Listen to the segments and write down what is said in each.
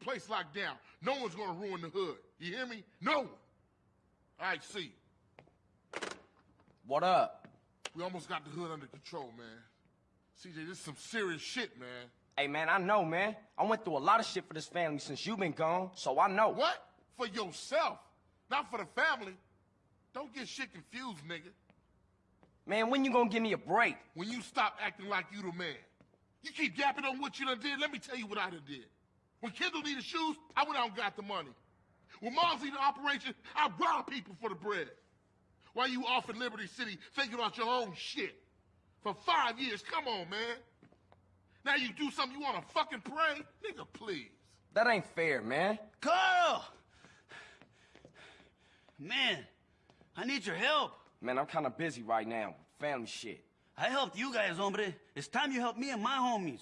place locked down. No one's gonna ruin the hood. You hear me? No one. All right, see. What up? We almost got the hood under control, man. CJ, this is some serious shit, man. Hey, man, I know, man. I went through a lot of shit for this family since you been gone, so I know. What? For yourself, not for the family. Don't get shit confused, nigga. Man, when you gonna give me a break? When you stop acting like you the man. You keep yapping on what you done did, let me tell you what I done did. When Kendl needed shoes, I went out and got the money. When Mom's needed an operation, I robbed people for the bread. While you off in Liberty City thinking about your own shit. For five years, come on, man. Now you do something you wanna fucking pray? Nigga, please. That ain't fair, man. Carl! Man, I need your help. Man, I'm kinda busy right now with family shit. I helped you guys, hombre. It's time you help me and my homies.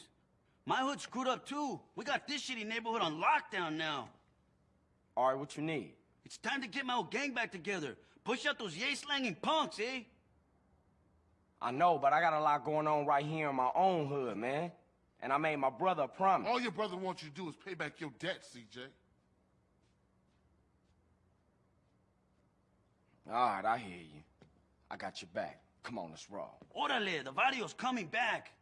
My hood screwed up too. We got this shitty neighborhood on lockdown now. All right, what you need? It's time to get my old gang back together. Push out those yay slanging punks, eh? I know, but I got a lot going on right here in my own hood, man. And I made my brother a promise. All your brother wants you to do is pay back your debt, CJ. All right, I hear you. I got your back. Come on, let's roll. Orale, the Varrios coming back.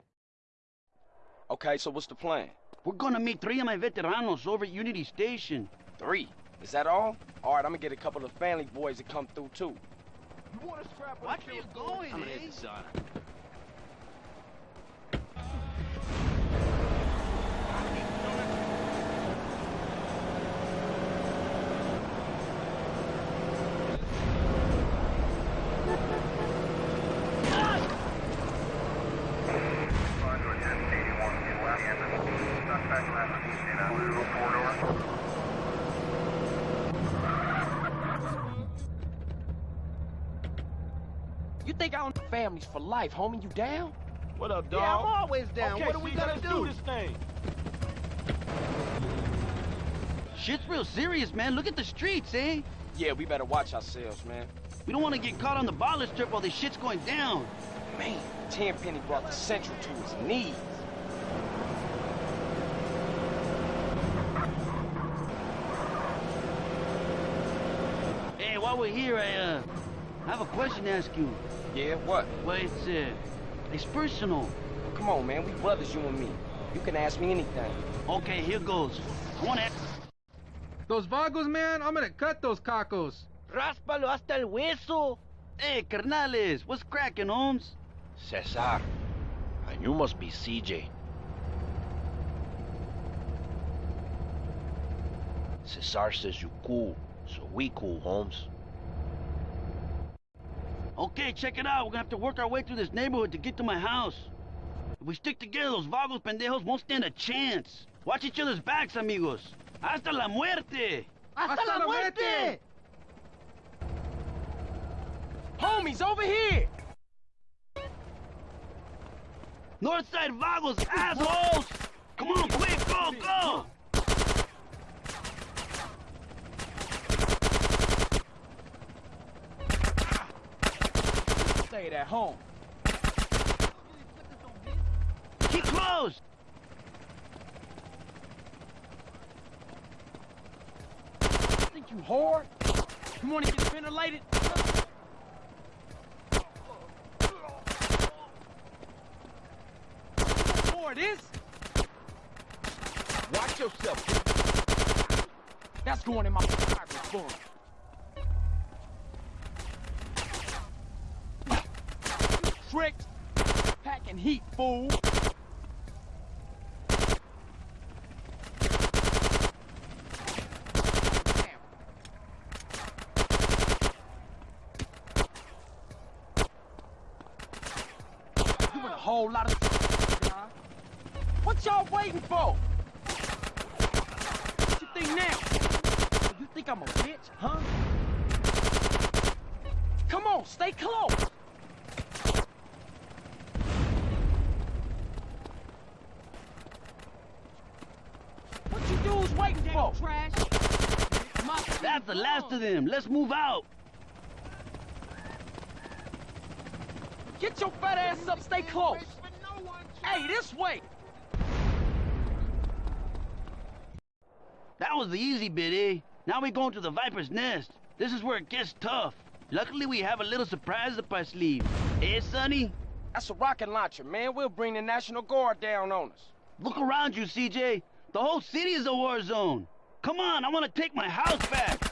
Okay, so what's the plan? We're gonna meet three of my veteranos over at Unity Station. Three. Is that all? All right, I'm gonna get a couple of family boys to come through, too. You wanna scrap Watch where you're going, eh? Think I own families for life, homie? You down? What up, dog? Yeah, I'm always down. Okay, what are we see, gonna let's do? this thing. Shit's real serious, man. Look at the streets, eh? Yeah, we better watch ourselves, man. We don't want to get caught on the baller strip while this shit's going down. Man, Tenpenny brought the Central to his knees. Hey, while we're here, I, uh, I have a question to ask you. Yeah, what? Well, it's, uh, it's personal. Come on, man. We brothers, you and me. You can ask me anything. Okay, here goes. I want to ask... Those vagos, man, I'm gonna cut those cacos. Ráspalo hasta el hueso. Hey, carnales, what's cracking, Holmes? Cesar. And you must be CJ. Cesar says you cool, so we cool, Holmes. Okay, check it out. We're gonna have to work our way through this neighborhood to get to my house. If we stick together, those vagos pendejos won't stand a chance. Watch each other's backs, amigos. Hasta la muerte! Hasta la muerte! Homies, over here! Northside vagos, assholes! Come on, quick, go, go! Stayed at home. Keep close! Think you whore? You wanna get ventilated? Whore it is? Watch yourself. That's going in my pocket Tricks. Packing heat, fool. Whole lot of. What y'all waiting for? What you think now? You think I'm a bitch, huh? Come on, stay close. What you dudes waiting for? Trash. That's the last of them. Let's move out. Get your fat ass up, stay close. Hey, this way. That was the easy bit, eh? Now we going to the Viper's Nest. This is where it gets tough. Luckily, we have a little surprise up our sleeve. Eh, Sonny? That's a rocket launcher, man. We'll bring the National Guard down on us. Look around you, CJ. The whole city is a war zone. Come on, I want to take my house back.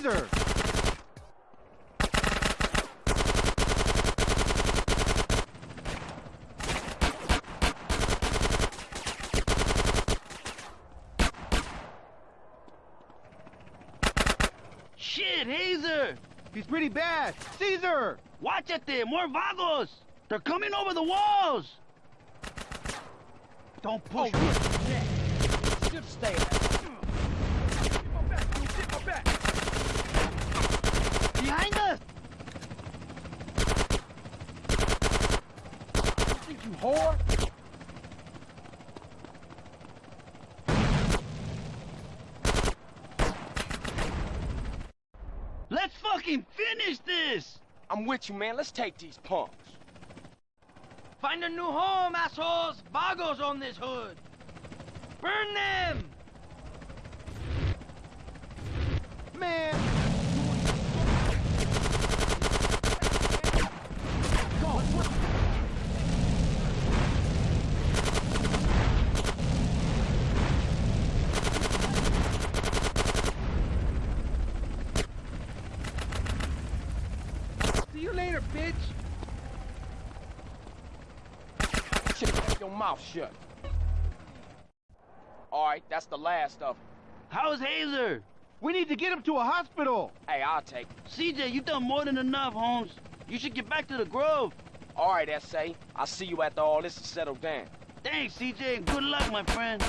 Hazer! Shit, Hazer! He's pretty bad. Cesar! Watch it there, more vagos! They're coming over the walls! Don't push oh, me. Should stay. Behind us! You think you whore? Let's fucking finish this! I'm with you, man. Let's take these punks. Find a new home, assholes! Vagos on this hood! Burn them! Man! See you later, bitch! Shit, keep your mouth shut. All right, that's the last of them. How's Hazer? We need to get him to a hospital! Hey, I'll take it. CJ, you've done more than enough, Holmes. You should get back to the Grove. All right, S.A. I'll see you after all this is settled down. Thanks, CJ, and good luck, my friend.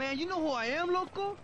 Man, you know who I am, loco?